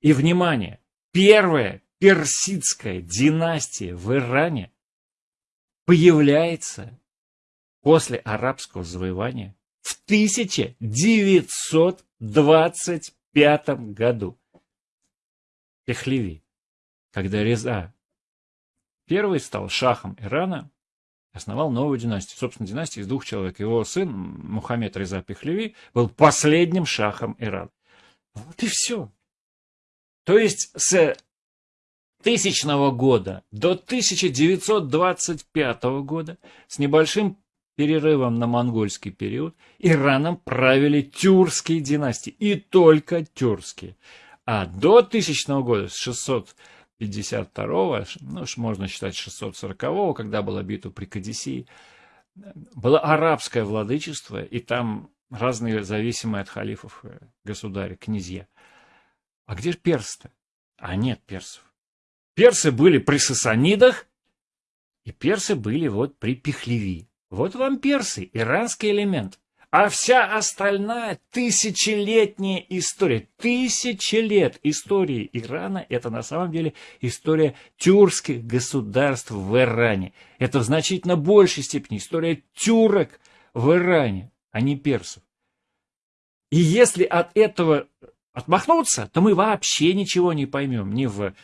И, внимание, первая персидская династия в Иране появляется после арабского завоевания в 1925 году. Пехлеви, когда Реза первый стал шахом Ирана, основал новую династию. Собственно, династия из двух человек. Его сын Мухаммед Реза Пехлеви был последним шахом Ирана. Вот и все. То есть с тысячного года до 1925 года с небольшим перерывом на монгольский период Ираном правили тюркские династии, и только тюркские. А до 1000 года, с 652, ну, можно считать 640, когда была битва при Кадисии, было арабское владычество, и там разные зависимые от халифов э, государи, князья. А где же персы-то? А нет персов. Персы были при Сасанидах, и персы были вот при Пехлеви. Вот вам персы, иранский элемент. А вся остальная тысячелетняя история, тысячи лет истории Ирана, это на самом деле история тюркских государств в Иране. Это в значительно большей степени история тюрок в Иране, а не персов. И если от этого отмахнуться, то мы вообще ничего не поймем ни в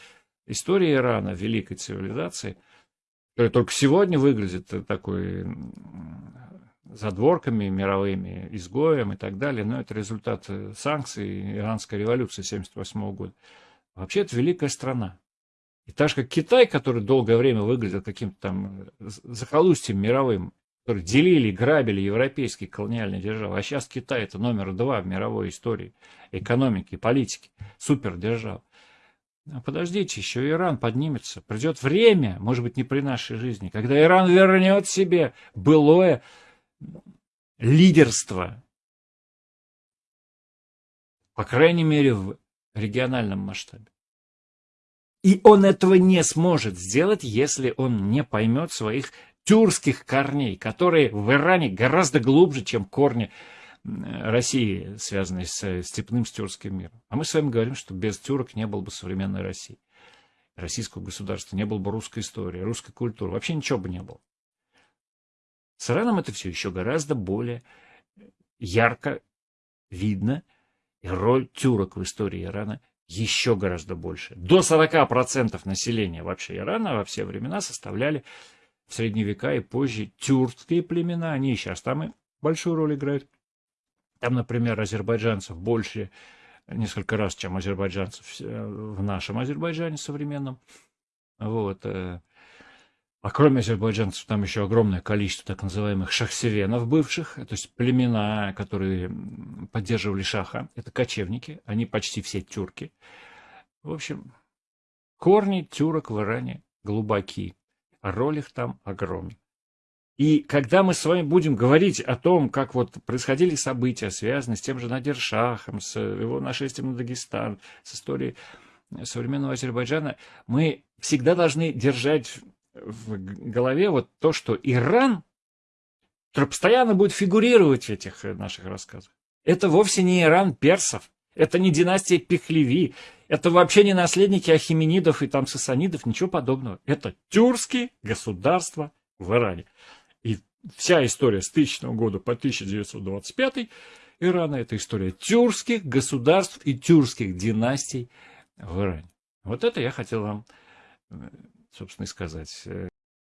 истории Ирана, великой цивилизации, которая только сегодня выглядит такой задворками мировыми, изгоем и так далее, но это результат э, санкций иранской революции 1978 года. Вообще это великая страна. И так же, как Китай, который долгое время выглядел каким-то там э, захолустьем мировым, который делили, грабили европейские колониальные державы, а сейчас Китай это номер два в мировой истории экономики, политики, супердержава. А подождите, еще Иран поднимется. Придет время, может быть, не при нашей жизни, когда Иран вернет себе былое лидерство, по крайней мере, в региональном масштабе. И он этого не сможет сделать, если он не поймет своих тюркских корней, которые в Иране гораздо глубже, чем корни России, связанные с степным с тюркским миром. А мы с вами говорим, что без тюрок не было бы современной России. Российского государства, не было бы русской истории, русской культуры, вообще ничего бы не было. С Ираном это все еще гораздо более ярко видно, и роль тюрок в истории Ирана еще гораздо больше. До 40% населения вообще Ирана во все времена составляли в средние века и позже тюркские племена. Они и сейчас там и большую роль играют. Там, например, азербайджанцев больше несколько раз, чем азербайджанцев в нашем Азербайджане современном. Вот. Э, а кроме азербайджанцев, там еще огромное количество так называемых шахсевенов бывших, то есть племена, которые поддерживали шаха. Это кочевники, они почти все тюрки. В общем, корни тюрок в Иране глубокие, а роль их там огромна. И когда мы с вами будем говорить о том, как вот происходили события, связанные с тем же Надиршахом, с его нашествием на Дагестан, с историей современного Азербайджана, мы всегда должны держать в голове вот то, что Иран, постоянно будет фигурировать в этих наших рассказах, это вовсе не Иран персов, это не династия Пехлеви, это вообще не наследники Ахименидов и там Сасанидов, ничего подобного. Это тюркские государства в Иране. И вся история с 1000 года по 1925 Ирана – это история тюркских государств и тюркских династий в Иране. Вот это я хотел вам, собственно, и сказать.